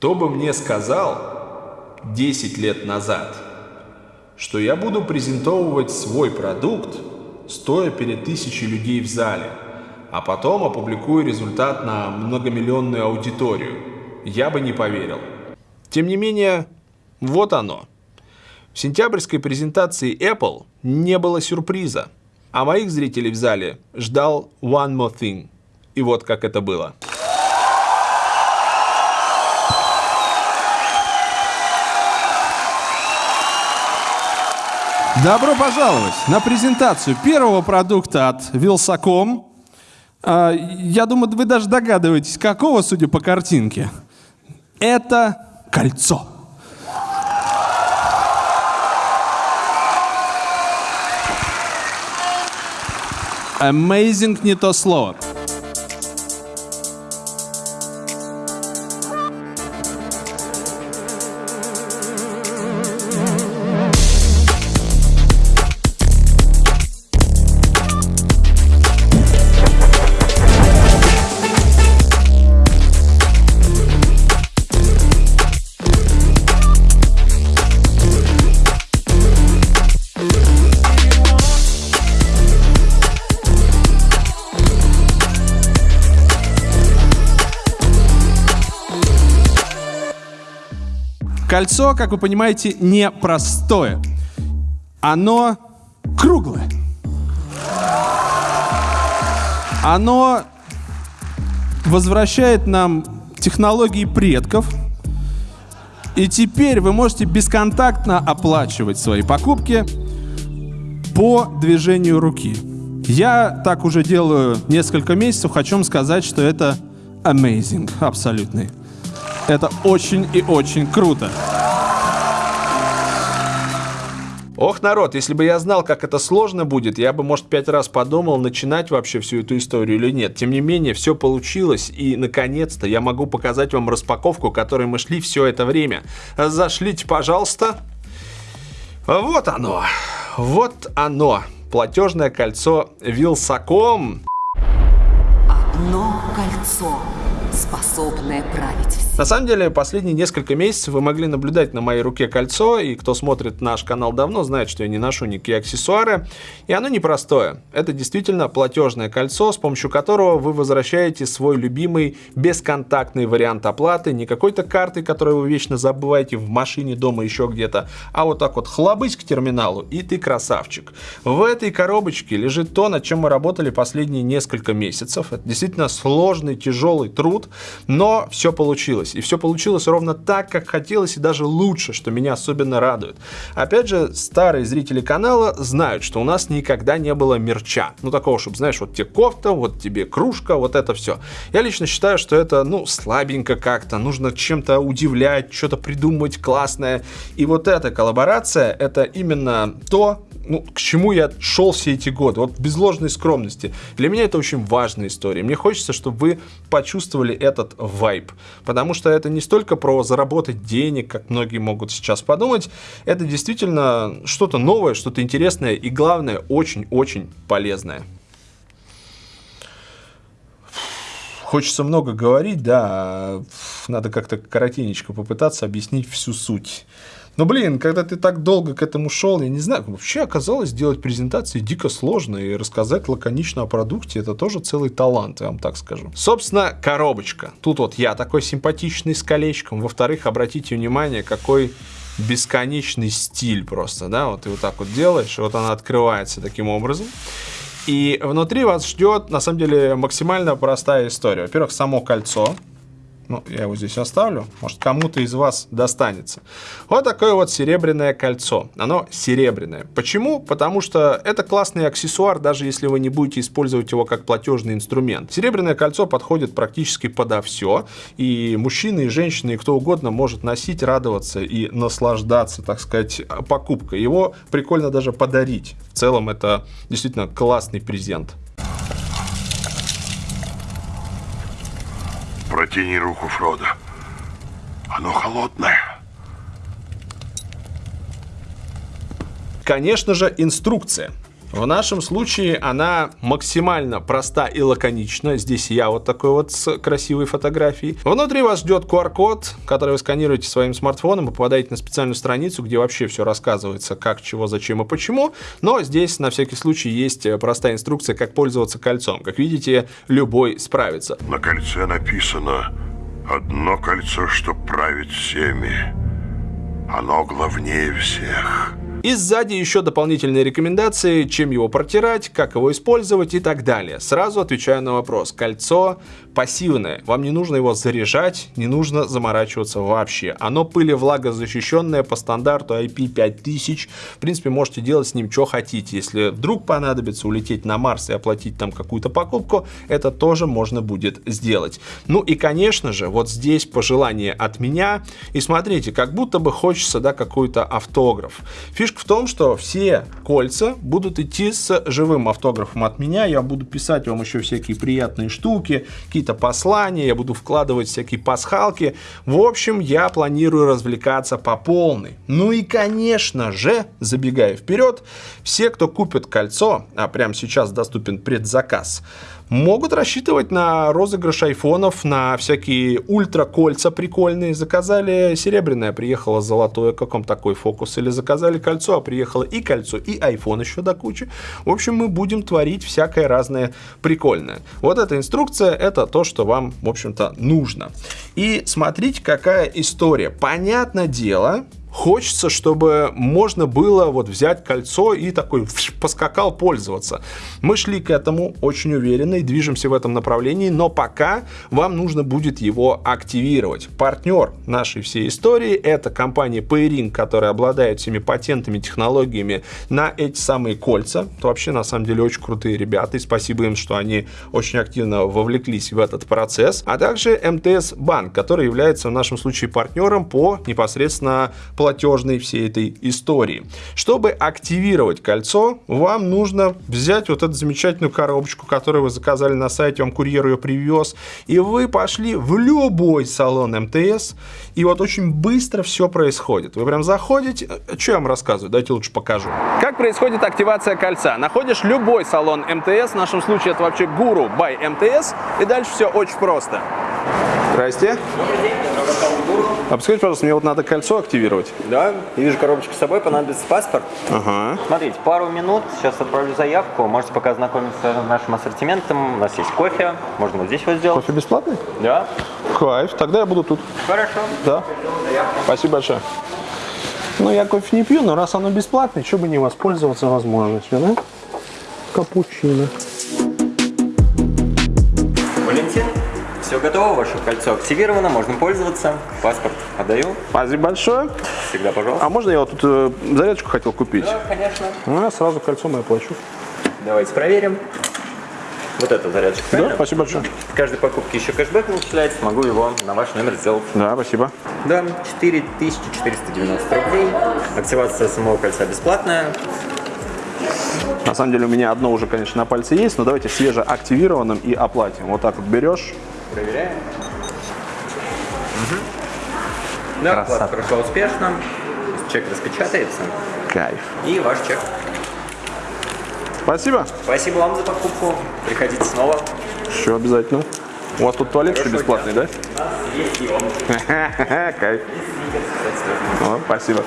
Кто бы мне сказал 10 лет назад, что я буду презентовывать свой продукт, стоя перед тысячей людей в зале, а потом опубликую результат на многомиллионную аудиторию, я бы не поверил. Тем не менее, вот оно. В сентябрьской презентации Apple не было сюрприза, а моих зрителей в зале ждал One More Thing. И вот как это было. Добро пожаловать на презентацию первого продукта от Wilsacom. А, я думаю, вы даже догадываетесь, какого, судя по картинке. Это кольцо. Amazing не то слово. Кольцо, как вы понимаете, непростое. Оно круглое. Оно возвращает нам технологии предков. И теперь вы можете бесконтактно оплачивать свои покупки по движению руки. Я так уже делаю несколько месяцев. Хочу вам сказать, что это amazing, абсолютный. Это очень и очень круто. Ох, народ, если бы я знал, как это сложно будет, я бы, может, пять раз подумал, начинать вообще всю эту историю или нет. Тем не менее, все получилось, и, наконец-то, я могу показать вам распаковку, которой мы шли все это время. Зашлите, пожалуйста. Вот оно. Вот оно. Платежное кольцо Вилсаком. Одно кольцо способное править всем. На самом деле, последние несколько месяцев вы могли наблюдать на моей руке кольцо, и кто смотрит наш канал давно, знает, что я не ношу никакие аксессуары, и оно непростое. Это действительно платежное кольцо, с помощью которого вы возвращаете свой любимый бесконтактный вариант оплаты, не какой-то картой, которую вы вечно забываете в машине, дома, еще где-то, а вот так вот хлобысь к терминалу, и ты красавчик. В этой коробочке лежит то, над чем мы работали последние несколько месяцев. Это действительно сложный, тяжелый труд, но все получилось. И все получилось ровно так, как хотелось, и даже лучше, что меня особенно радует. Опять же, старые зрители канала знают, что у нас никогда не было мерча. Ну, такого, чтобы, знаешь, вот тебе кофта, вот тебе кружка, вот это все. Я лично считаю, что это, ну, слабенько как-то. Нужно чем-то удивлять, что-то придумывать классное. И вот эта коллаборация, это именно то, ну, к чему я шел все эти годы. Вот без ложной скромности. Для меня это очень важная история. Мне хочется, чтобы вы почувствовали этот вайб. Потому что это не столько про заработать денег, как многие могут сейчас подумать. Это действительно что-то новое, что-то интересное и, главное, очень-очень полезное. Хочется много говорить, да, а надо как-то коротенечко попытаться объяснить всю суть. Но, блин, когда ты так долго к этому шел, я не знаю, вообще оказалось сделать презентации дико сложно, и рассказать лаконично о продукте это тоже целый талант, я вам так скажу. Собственно, коробочка. Тут вот я такой симпатичный с колечком. Во-вторых, обратите внимание, какой бесконечный стиль просто, да, вот ты вот так вот делаешь, вот она открывается таким образом. И внутри вас ждет, на самом деле, максимально простая история. Во-первых, само кольцо, ну, я его здесь оставлю. Может, кому-то из вас достанется. Вот такое вот серебряное кольцо. Оно серебряное. Почему? Потому что это классный аксессуар, даже если вы не будете использовать его как платежный инструмент. Серебряное кольцо подходит практически подо все. И мужчины, и женщины, и кто угодно может носить, радоваться и наслаждаться, так сказать, покупкой. Его прикольно даже подарить. В целом, это действительно классный презент. Протяни руку, Фродо. Оно холодное. Конечно же, инструкция. В нашем случае она максимально проста и лаконична. Здесь я вот такой вот с красивой фотографией. Внутри вас ждет QR-код, который вы сканируете своим смартфоном и попадаете на специальную страницу, где вообще все рассказывается, как, чего, зачем и почему. Но здесь на всякий случай есть простая инструкция, как пользоваться кольцом. Как видите, любой справится. На кольце написано «Одно кольцо, что править всеми. Оно главнее всех». И сзади еще дополнительные рекомендации, чем его протирать, как его использовать и так далее. Сразу отвечаю на вопрос. Кольцо пассивное. Вам не нужно его заряжать, не нужно заморачиваться вообще. Оно пыли влагозащищенное по стандарту IP5000. В принципе, можете делать с ним что хотите. Если вдруг понадобится улететь на Марс и оплатить там какую-то покупку, это тоже можно будет сделать. Ну и, конечно же, вот здесь пожелание от меня. И смотрите, как будто бы хочется, да, какой-то автограф. Фишка в том, что все кольца будут идти с живым автографом от меня. Я буду писать вам еще всякие приятные штуки, какие-то послания, я буду вкладывать всякие пасхалки. В общем, я планирую развлекаться по полной. Ну и, конечно же, забегая вперед, все, кто купит кольцо, а прямо сейчас доступен предзаказ, могут рассчитывать на розыгрыш айфонов, на всякие ультра-кольца прикольные. Заказали серебряное, приехало золотое, как вам такой фокус. Или заказали кольцо, а приехало и кольцо, и айфон еще до кучи. В общем, мы будем творить всякое разное прикольное. Вот эта инструкция, это то, что вам, в общем-то, нужно. И смотрите, какая история. Понятное дело, Хочется, чтобы можно было вот взять кольцо и такой поскакал пользоваться. Мы шли к этому очень уверенно и движемся в этом направлении, но пока вам нужно будет его активировать. Партнер нашей всей истории это компания Pairing, которая обладает всеми патентами, технологиями на эти самые кольца. Это вообще на самом деле очень крутые ребята, и спасибо им, что они очень активно вовлеклись в этот процесс. А также МТС Банк, который является в нашем случае партнером по непосредственно платежной всей этой истории. Чтобы активировать кольцо, вам нужно взять вот эту замечательную коробочку, которую вы заказали на сайте, вам курьер ее привез, и вы пошли в любой салон МТС, и вот очень быстро все происходит. Вы прям заходите, э, что я вам рассказываю, давайте лучше покажу. Как происходит активация кольца? Находишь любой салон МТС, в нашем случае это вообще Гуру by МТС, и дальше все очень просто. Здрасте. А подскажите, пожалуйста, мне вот надо кольцо активировать. Да, я вижу коробочку с собой, понадобится паспорт. Ага. Смотрите, пару минут, сейчас отправлю заявку, можете пока ознакомиться с нашим ассортиментом. У нас есть кофе, можно вот здесь вот сделать. Кофе бесплатный? Да. Кайф, тогда я буду тут. Хорошо. Да. Спасибо большое. Ну, я кофе не пью, но раз оно бесплатное, что бы не воспользоваться возможностью, да? Капучино. Все готово, ваше кольцо активировано, можно пользоваться. Паспорт отдаю. Спасибо большое. Всегда, пожалуйста. А можно я вот тут э, зарядочку хотел купить? Да, конечно. А, сразу кольцо мое плачу. Давайте проверим. Вот это зарядочка, Да, правильно? спасибо большое. В каждой покупке еще кэшбэк начисляется, могу его на ваш номер сделать. Да, спасибо. Да, 4490 рублей. Активация самого кольца бесплатная. На самом деле у меня одно уже, конечно, на пальце есть, но давайте свежеактивированным и оплатим. Вот так вот берешь. Проверяем. Да, оплата прошла успешно. Чек распечатается. Кайф. И ваш чек. Спасибо. Спасибо вам за покупку. Приходите снова. Все обязательно. У вас тут туалет еще Хорошего бесплатный, да? Есть и он. Кайф. О, спасибо.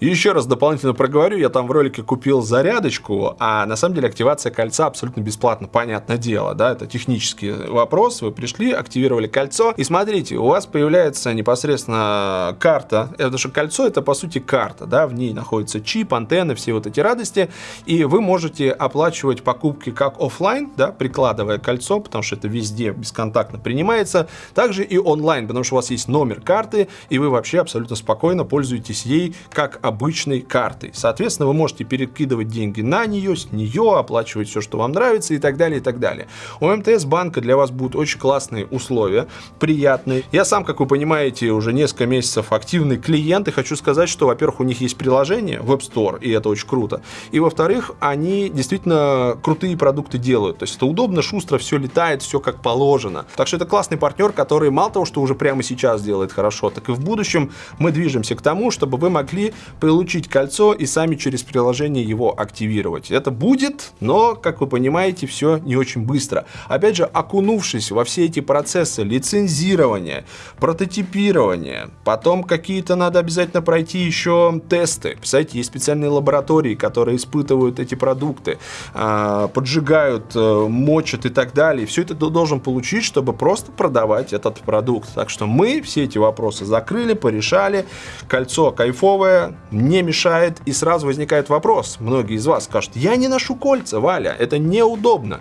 Еще раз дополнительно проговорю, я там в ролике купил зарядочку, а на самом деле активация кольца абсолютно бесплатно, понятное дело, да, это технический вопрос, вы пришли, активировали кольцо, и смотрите, у вас появляется непосредственно карта, это же кольцо, это по сути карта, да, в ней находится чип, антенны, все вот эти радости, и вы можете оплачивать покупки как офлайн, да, прикладывая кольцо, потому что это везде бесконтактно принимается, также и онлайн, потому что у вас есть номер карты, и вы вообще абсолютно спокойно пользуетесь ей как обычной картой. Соответственно, вы можете перекидывать деньги на нее, с нее, оплачивать все, что вам нравится и так далее, и так далее. У МТС банка для вас будут очень классные условия, приятные. Я сам, как вы понимаете, уже несколько месяцев активный клиент, и хочу сказать, что, во-первых, у них есть приложение в App Store, и это очень круто. И, во-вторых, они действительно крутые продукты делают. То есть это удобно, шустро, все летает, все как положено. Так что это классный партнер, который мало того, что уже прямо сейчас делает хорошо, так и в будущем мы движемся к тому, чтобы вы могли получить кольцо и сами через приложение его активировать. Это будет, но, как вы понимаете, все не очень быстро. Опять же, окунувшись во все эти процессы лицензирования, прототипирования, потом какие-то надо обязательно пройти еще тесты. Представляете, есть специальные лаборатории, которые испытывают эти продукты, а, поджигают, э, мочат и так далее. Все это ты должен получить, чтобы просто продавать этот продукт. Так что мы все эти вопросы закрыли, порешали. Кольцо кайфовое, не мешает. И сразу возникает вопрос. Многие из вас скажут, я не ношу кольца, Валя, это неудобно.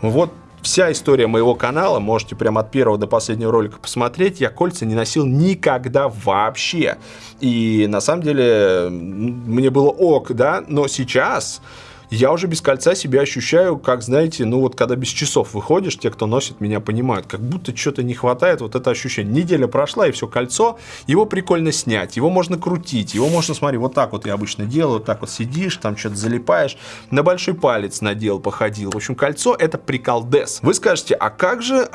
Вот вся история моего канала, можете прямо от первого до последнего ролика посмотреть, я кольца не носил никогда вообще. И на самом деле мне было ок, да, но сейчас я уже без кольца себя ощущаю, как, знаете, ну вот когда без часов выходишь, те, кто носит, меня понимают, как будто что-то не хватает, вот это ощущение. Неделя прошла, и все, кольцо, его прикольно снять, его можно крутить, его можно, смотри, вот так вот я обычно делаю, вот так вот сидишь, там что-то залипаешь, на большой палец надел, походил. В общем, кольцо это приколдес. Вы скажете, а как же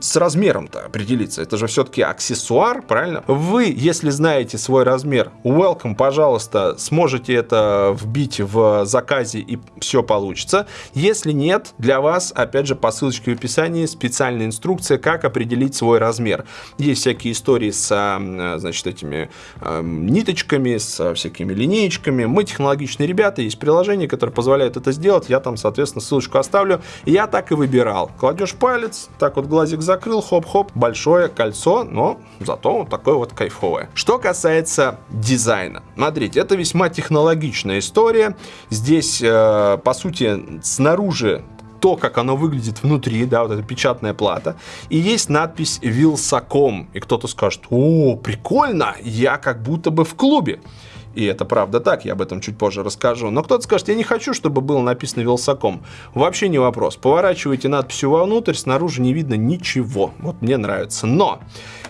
с размером-то определиться? Это же все-таки аксессуар, правильно? Вы, если знаете свой размер, welcome, пожалуйста, сможете это вбить в заказе и все получится. Если нет, для вас, опять же, по ссылочке в описании специальная инструкция, как определить свой размер. Есть всякие истории с, а, значит, этими э, ниточками, с всякими линеечками. Мы технологичные ребята, есть приложение, которое позволяет это сделать. Я там, соответственно, ссылочку оставлю. Я так и выбирал. Кладешь палец, так вот глазик закрыл, хоп-хоп, большое кольцо, но зато вот такое вот кайфовое. Что касается дизайна. Смотрите, это весьма технологичная история. Здесь э, Э, по сути, снаружи то, как оно выглядит внутри, да, вот эта печатная плата, и есть надпись «Вилсаком», и кто-то скажет, о, прикольно, я как будто бы в клубе. И это правда так, я об этом чуть позже расскажу. Но кто-то скажет, я не хочу, чтобы было написано Вилсаком. Вообще не вопрос. Поворачивайте надписью вовнутрь, снаружи не видно ничего. Вот мне нравится. Но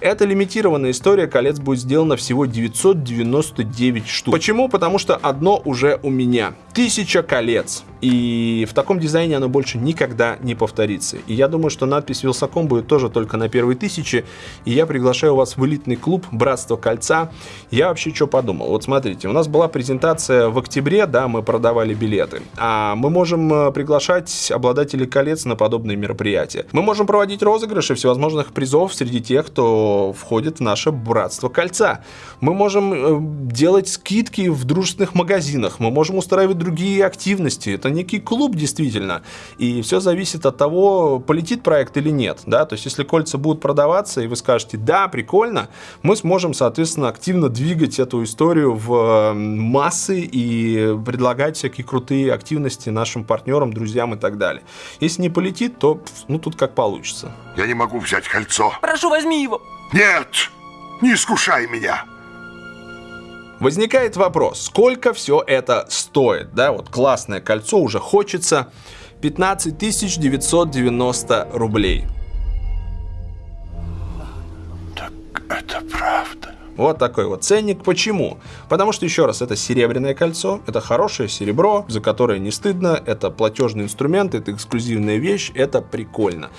эта лимитированная история колец будет сделана всего 999 штук. Почему? Потому что одно уже у меня. Тысяча колец. И в таком дизайне оно больше никогда не повторится. И я думаю, что надпись Вилсаком будет тоже только на первой тысяче. И я приглашаю вас в элитный клуб Братство Кольца. Я вообще что подумал? Вот смотрите, у нас была презентация в октябре, да, мы продавали билеты. А мы можем э, приглашать обладателей колец на подобные мероприятия. Мы можем проводить розыгрыши всевозможных призов среди тех, кто входит в наше Братство Кольца. Мы можем э, делать скидки в дружественных магазинах. Мы можем устраивать другие активности. Это некий клуб действительно. И все зависит от того, полетит проект или нет. Да? То есть, если кольца будут продаваться, и вы скажете, да, прикольно, мы сможем, соответственно, активно двигать эту историю в массы и предлагать всякие крутые активности нашим партнерам, друзьям и так далее. Если не полетит, то ну тут как получится. Я не могу взять кольцо. Прошу, возьми его. Нет, не искушай меня. Возникает вопрос, сколько все это стоит? Да, вот классное кольцо уже хочется. 15 990 рублей. Вот такой вот ценник. Почему? Потому что, еще раз, это серебряное кольцо, это хорошее серебро, за которое не стыдно, это платежный инструмент, это эксклюзивная вещь, это прикольно.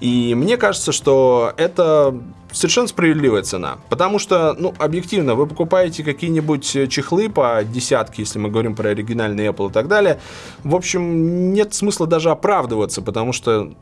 И мне кажется, что это совершенно справедливая цена. Потому что, ну, объективно, вы покупаете какие-нибудь чехлы по десятке, если мы говорим про оригинальный Apple и так далее. В общем, нет смысла даже оправдываться, потому что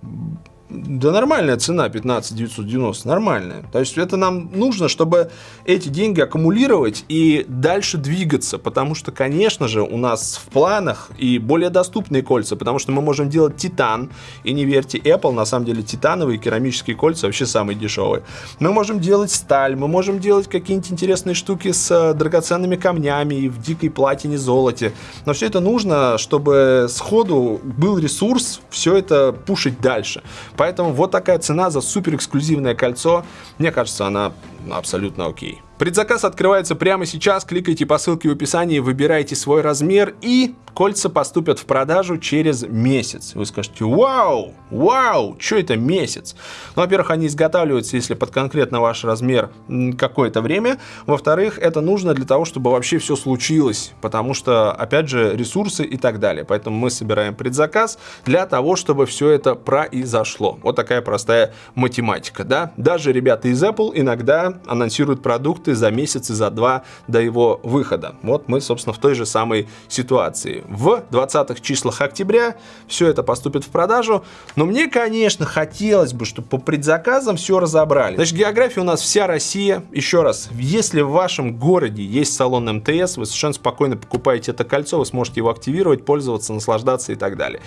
да нормальная цена 15 990, нормальная. То есть это нам нужно, чтобы эти деньги аккумулировать и дальше двигаться, потому что, конечно же, у нас в планах и более доступные кольца, потому что мы можем делать титан, и не верьте, Apple, на самом деле титановые керамические кольца вообще самые дешевые. Мы можем делать сталь, мы можем делать какие-нибудь интересные штуки с э, драгоценными камнями и в дикой платине, золоте. Но все это нужно, чтобы сходу был ресурс все это пушить дальше. Поэтому вот такая цена за супер эксклюзивное кольцо. Мне кажется, она абсолютно окей. Предзаказ открывается прямо сейчас. Кликайте по ссылке в описании, выбирайте свой размер и кольца поступят в продажу через месяц. Вы скажете, вау, вау, что это месяц? Ну, во-первых, они изготавливаются, если под конкретно ваш размер какое-то время. Во-вторых, это нужно для того, чтобы вообще все случилось, потому что, опять же, ресурсы и так далее. Поэтому мы собираем предзаказ для того, чтобы все это произошло. Вот такая простая математика, да? Даже ребята из Apple иногда анонсируют продукты продукты за месяц и за два до его выхода. Вот мы, собственно, в той же самой ситуации. В 20-х числах октября все это поступит в продажу, но мне, конечно, хотелось бы, чтобы по предзаказам все разобрали. Значит, география у нас вся Россия. Еще раз, если в вашем городе есть салон МТС, вы совершенно спокойно покупаете это кольцо, вы сможете его активировать, пользоваться, наслаждаться и так далее.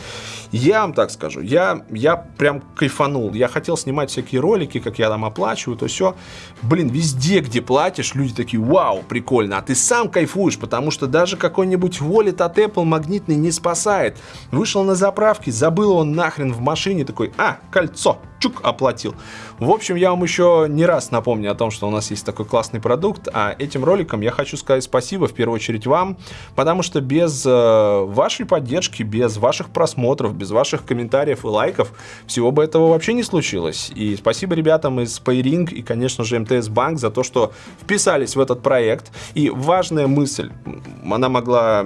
Я вам так скажу, я, я прям кайфанул. Я хотел снимать всякие ролики, как я там оплачиваю, то все. Блин, везде, где платишь, люди такие, вау, прикольно. А ты сам кайфуешь, потому что даже какой-нибудь Wallet от Apple магнитный не спасает. Вышел на заправке, забыл он нахрен в машине, такой, а, кольцо, чук, оплатил. В общем, я вам еще не раз напомню о том, что у нас есть такой классный продукт, а этим роликом я хочу сказать спасибо в первую очередь вам, потому что без э, вашей поддержки, без ваших просмотров, без ваших комментариев и лайков всего бы этого вообще не случилось. И спасибо ребятам из Payring и, конечно же, МТС Банк за то, что вписались в этот проект. И важная мысль, она могла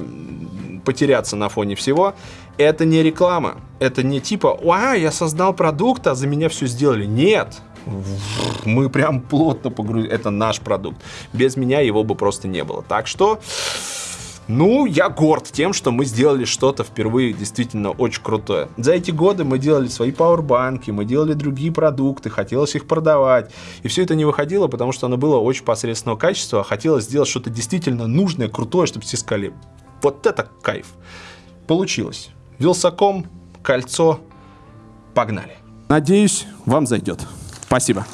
потеряться на фоне всего, это не реклама. Это не типа, а, я создал продукт, а за меня все сделали. Нет. Мы прям плотно погрузили. Это наш продукт. Без меня его бы просто не было. Так что, ну, я горд тем, что мы сделали что-то впервые действительно очень крутое. За эти годы мы делали свои пауэрбанки, мы делали другие продукты, хотелось их продавать. И все это не выходило, потому что оно было очень посредственного качества, а хотелось сделать что-то действительно нужное, крутое, чтобы все сказали, вот это кайф. Получилось. Вилсаком, кольцо, погнали. Надеюсь, вам зайдет. Спасибо.